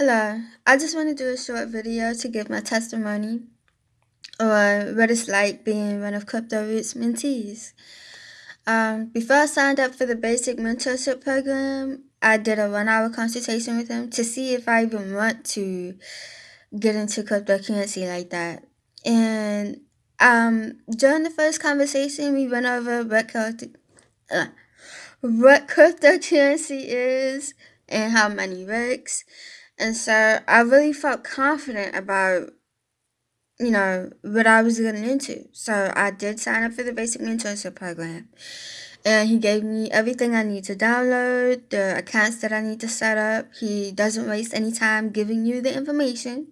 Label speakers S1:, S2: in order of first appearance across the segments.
S1: Hello, I just want to do a short video to give my testimony or what it's like being one of Crypto Roots mentees. Um, before I signed up for the basic mentorship program, I did a one hour consultation with him to see if I even want to get into cryptocurrency like that. And um, during the first conversation, we went over what, uh, what cryptocurrency is and how money works. And so I really felt confident about, you know, what I was getting into. So I did sign up for the basic mentorship program. And he gave me everything I need to download, the accounts that I need to set up. He doesn't waste any time giving you the information.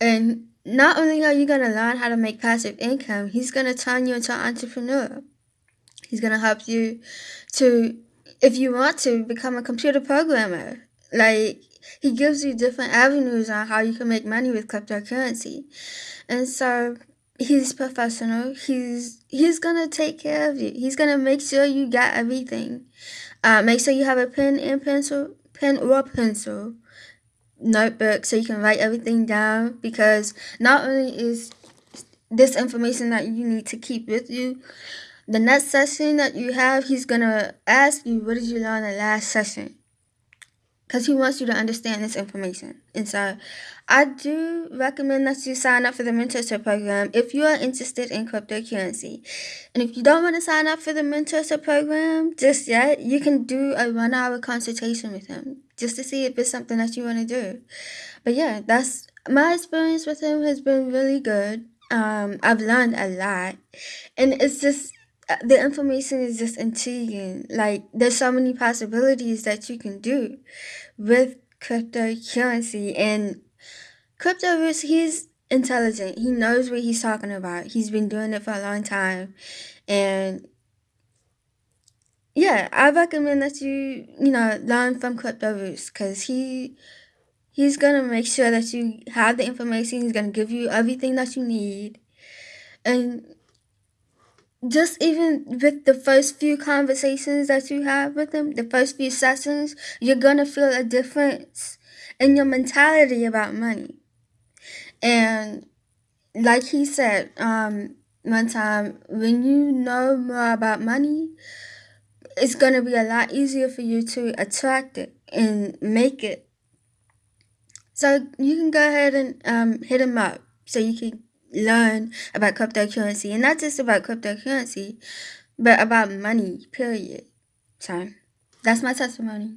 S1: And not only are you going to learn how to make passive income, he's going to turn you into an entrepreneur. He's going to help you to, if you want to, become a computer programmer. Like, he gives you different avenues on how you can make money with cryptocurrency. And so he's professional. He's he's gonna take care of you. He's gonna make sure you got everything. Uh, make sure you have a pen and pencil, pen or pencil, notebook so you can write everything down. Because not only is this information that you need to keep with you, the next session that you have, he's gonna ask you, "What did you learn the last session?" Because he wants you to understand this information. And so I do recommend that you sign up for the mentorship program if you are interested in cryptocurrency. And if you don't want to sign up for the mentorship program just yet, you can do a one hour consultation with him just to see if it's something that you want to do. But yeah, that's my experience with him has been really good. Um, I've learned a lot. And it's just uh, the information is just intriguing. Like, there's so many possibilities that you can do with cryptocurrency. And Crypto is he's intelligent. He knows what he's talking about. He's been doing it for a long time. And yeah, I recommend that you, you know, learn from Crypto Roots because he he's gonna make sure that you have the information. He's gonna give you everything that you need. And just even with the first few conversations that you have with them, the first few sessions, you're gonna feel a difference in your mentality about money. And like he said, um, one time, when you know more about money, it's gonna be a lot easier for you to attract it and make it. So you can go ahead and um, hit him up so you can learn about cryptocurrency and not just about cryptocurrency, but about money, period. So that's my testimony.